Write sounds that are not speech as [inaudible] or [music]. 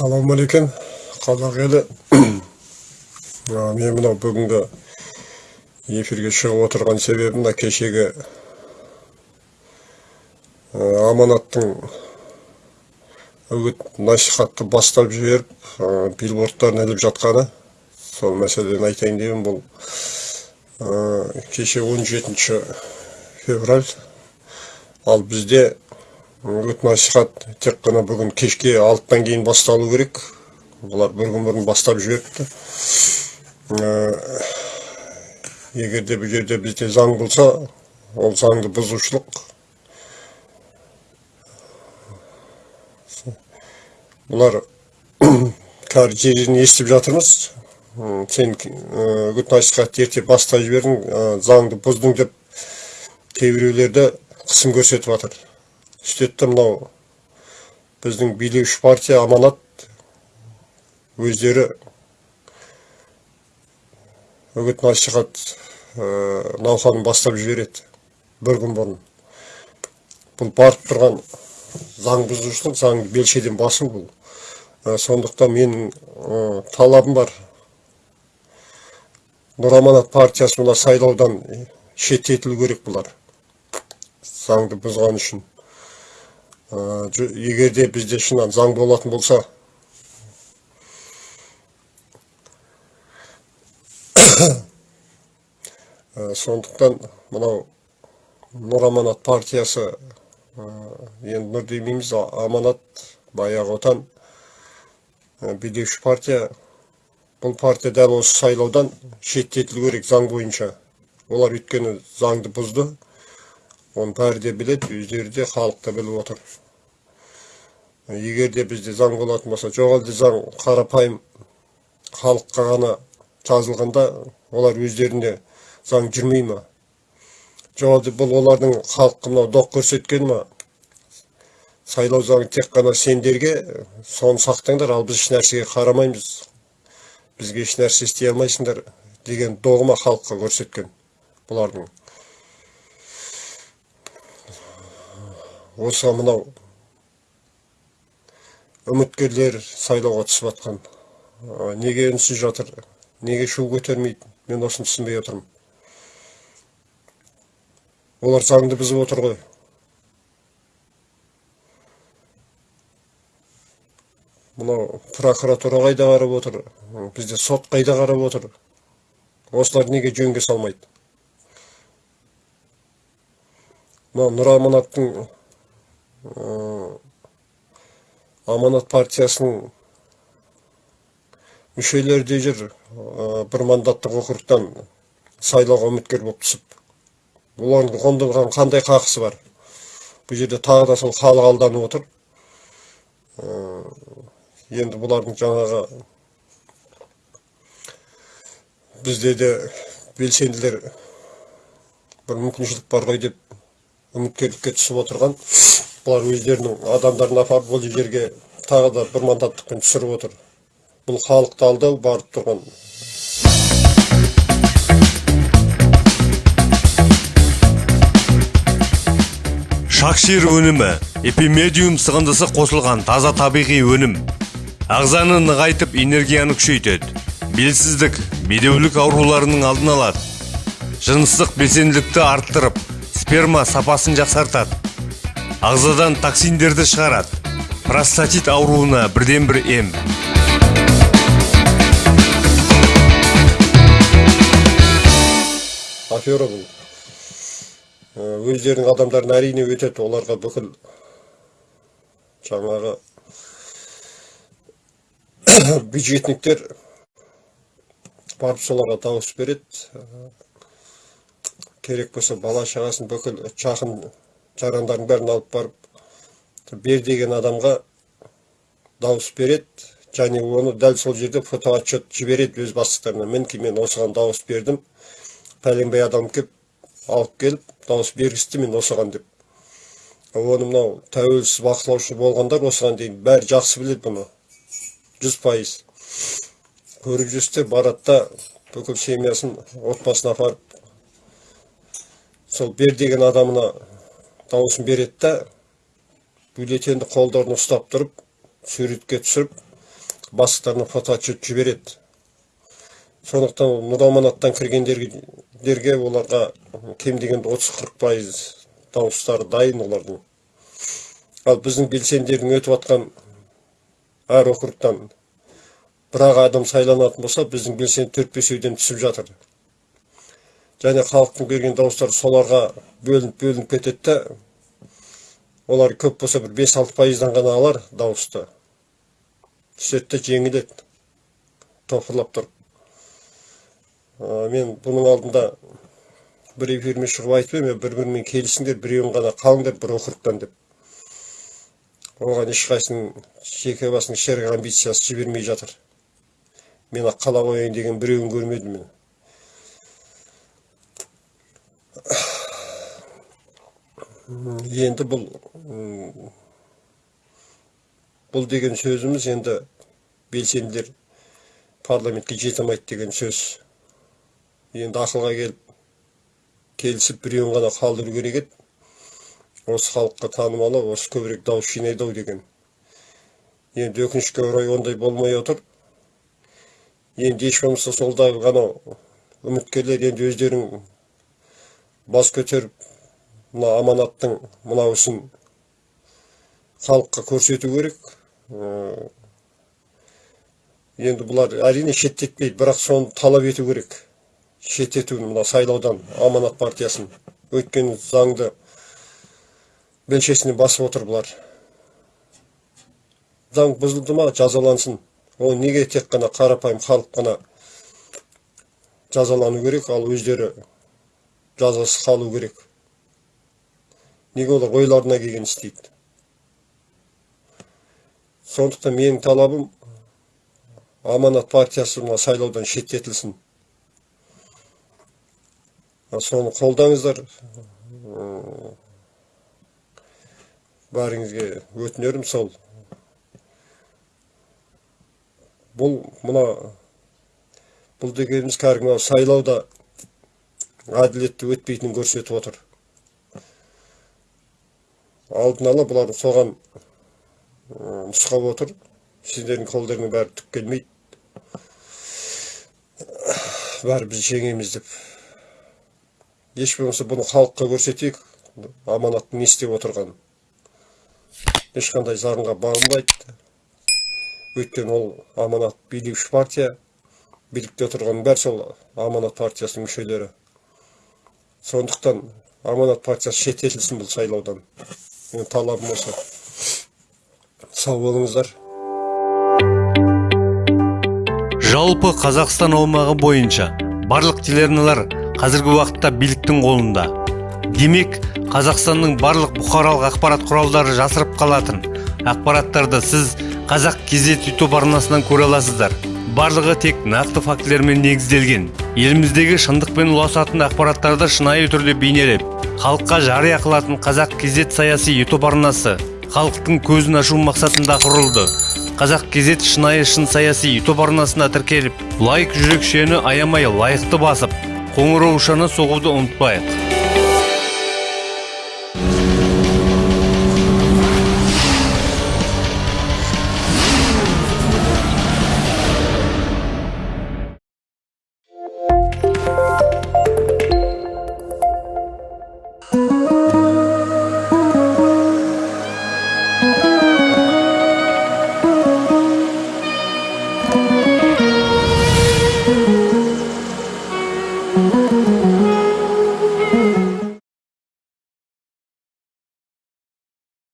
ассалаумағалейкум қазақ елі мен мынау бүгінгі эфирге шығып отырған себебім мына кешегі аманаттың үгіт насихатты бастап жіберіп билбордтарын іліп жатқаны сол мәселені айтайын деймін бұл кеше 17 февраль ал бізде үгіт насихат тек қана бүгін кешке алтыдан кейін басталу керек. Бұлар бір күн бұрын бастап жіберіпті. Егер де бұл жерде бізде заң болса ол заңды бұзушылық. Бұлар [coughs] қазір жерін естіп жатырмыз. Сен ә, үгіт насихатты ерте бастай жібердің ә, заңды бұздың деп кейбіреулерді қысым көрсетіп жатыр де мынау біздің билеуші партия аманат өздері. Үгіт насихат ә, науқанын бастап жібереді. Бір күн бұрын. Бұл барып тұрған заң бұзушылық заңды белшеден басу бұл. Ә, сондықтан менің ә, талабым бар. Нұр аманат партиясы мына сайлаудан шеттетілу керек бұлар. Заңды бұзған үшін. Егер де бізде шыннан заң болатын болса. Ә, [coughs] сондықтан мынау нұр аманат партиясы ә, енді нұр демейміз аманат баяғы отан билеуші партия бұл партия дәл осы сайлаудан шеттетілу керек заң бойынша. Олар өйткені заңды бұзды. Оны бәрі де біледі өздері де халық та біліп отыр егер де бізде заң болатын болса жоқ әлде заң қарапайым халыққа ғана жазылғанда олар өздеріне заң жүрмей ма жоқ бұл олардың халыққа мынау доқ көрсеткені ма сайлау заңы тек қана сендерге соны сақтаңдар ал біз еш нәрсеге қарамаймыз бізге еш нәрсе істей алмайсыңдар деген доғы ма халыққа көрсеткен бұлардың осы мынау үміткерлер сайлауға түсіп жатқан. Неге үнсіз жатыр? Неге шу көтермейді? Мен осыны түсінбей отырмын. Олар заңды бұзып отыр ғой. Мынау прокуратура қайда қарап отыр? Бізде сот қайда қарап отыр? Осылар неге жөнге салмайды? Мынау нұр аманаттың ә, аманат партиясының мүшелері де бір мандаттық округтан сайлауға үміткер болып түсіп олардың қондырған қандай қақысы бар бұл жерде тағы да сол халық алданып отыр енді бұлардың жаңағы бізде де белсенділер бір мүмкіншілік бар ғой деп үміткерлікке түсіп отырған бұлар өздерінің адамдарын апарып бұл жерге тағы да бір мандаттықпен түсіріп отыр. Бұл халықты алдау барып тұрған. Шакшир өнімі эпимедиум сығындысы қосылған таза табиғи өнім. Ағзаны нығайтып энергияны күшейтеді. Белсіздік бедеулік ауруларының алдын алады. Жыныстық белсенділікті арттырып сперма сапасын жақсартады. Ағзадан токсиндерді шығарады. Простатит ауруына бірден бір ем. Афера бұл. Ә, өздерінің адамдарын әрине өтеді оларға бүкіл жаңағы [coughs] бюджетниктер барып соларға дауыс береді. Керек болса бала шағасын бүкіл жақын жарандардың бәрін алып барып бер деген адамға дауыс береді және оны дәл сол жерде фотоотчет жібереді өз бастықтарына. Мінекей мен осыған дауыс бердім. Пәленбай адам келіп алып келіп дауыс бергізді мен осыған деп. Оны мынау тәуелсіз бақылаушы болғандар осыған дейін бәрі жақсы біледі бұны. Жүз пайыз. Көріп жүрсе барады да бүкіл семьясын отбасын апарып сол бер деген адамына дауысын береді да бюллетенді қолдарына ұстап тұрып суретке түсіріп бастықтарына фото отчет жібереді. Сондықтан нұр аманаттан кіргендерге оларға кем дегенде отыз қырық пайыз дауыстары дайын олардың. Ал біздің белсенділердің өтіп жатқан әр округтан бір ақ адам сайланатын болса біздің белсенді төрт бесеуден түсіп жатыр. Және халықтың берген дауыстары соларға бөлініп бөлініп кетеді олар көп болса бір бес алты пайыздан ғана алар дауысты. Түседі жеңіледі топырлап тұрып мен бұның алдында бір эфирме шығып айтып едім бір бірімен келісіңдер біреуін ғана қалыңдар бір округтан деп. Оған ешқайсының жеке басының шерік амбициясы жібермей жатыр. Мен ақ қала қояйын деген біреуін көрмедім мен. Енді бұл бұл деген сөзіміз енді белсенділер парламентке жете алмайды деген сөз. Енді ақылға келіп келісіп біреуін ғана қалдыру керек еді. Осы халыққа танымалы осы көбірек дауыс жинайды ау деген. Енді өкінішке орай ондай болмай отыр. Енді еш болмаса солдағы ғана үміткерлер енді өздерің бас көтеріп мына аманаттың мынау ісін халыққа көрсету керек. Енді бұлар әрине шеттетпейді бірақ соны талап ету керек. Шеттетуін мына сайлаудан аманат партиясын. Өйткені заңды белшесінен басып отыр бұлар. Заң бұзылды ма жазалансын. Ол неге тек қана қарапайым халық қана жазалану керек ал өздері жазасыз қалу керек? Неге олар ойларына келген істейді сондықтан менің талабым аманат партиясы мына сайлаудан шеттетілсін. Соны қолдаңыздар. Бәріңізге өтінерім сол. Бұл мына бұл дегеніміз кәдімгі сайлауда әділетті өтпейтінін көрсетіп отыр. Алдын ала бұлар соған нұсқап отыр. Сіздердің қолдарыңның бәрі түк келмейді. Бәрі біз жеңеміз деп. Еш болмаса бұны халыққа көрсетейік. Аманаттың не істеп отырғанын. Ешқандай заңға бағынбайды. Өйткені ол аманат билеуші партия. Билікте отырғанның бәрі сол аманат партиясының мүшелері. Сондықтан аманат партиясы шеттетілсін бұл сайлаудан. Талабым осы сау болыңыздар жалпы қазақстан аумағы бойынша барлық телеарналар қазіргі уақытта биліктің қолында. Демек қазақстанның барлық бұқаралық ақпарат құралдары жасырып қалатын. Ақпараттарды сіз қазақ кезет ютуб арнасынан көре аласыздар. Барлығы тек нақты фактілермен негізделген. Еліміздегі шындықпен ұласатын ақпараттарды шынайы түрде бейнелеп халыққа жария қылатын қазақ кезет саяси ютуб арнасы халықтың көзін ашу мақсатында құрылды. Қазақ кезет шынайы шын саяси ютуб арнасына тіркеліп лайк жүрекшені аямай лайықты басып қоңыраушаны соғуды ұмытпайық.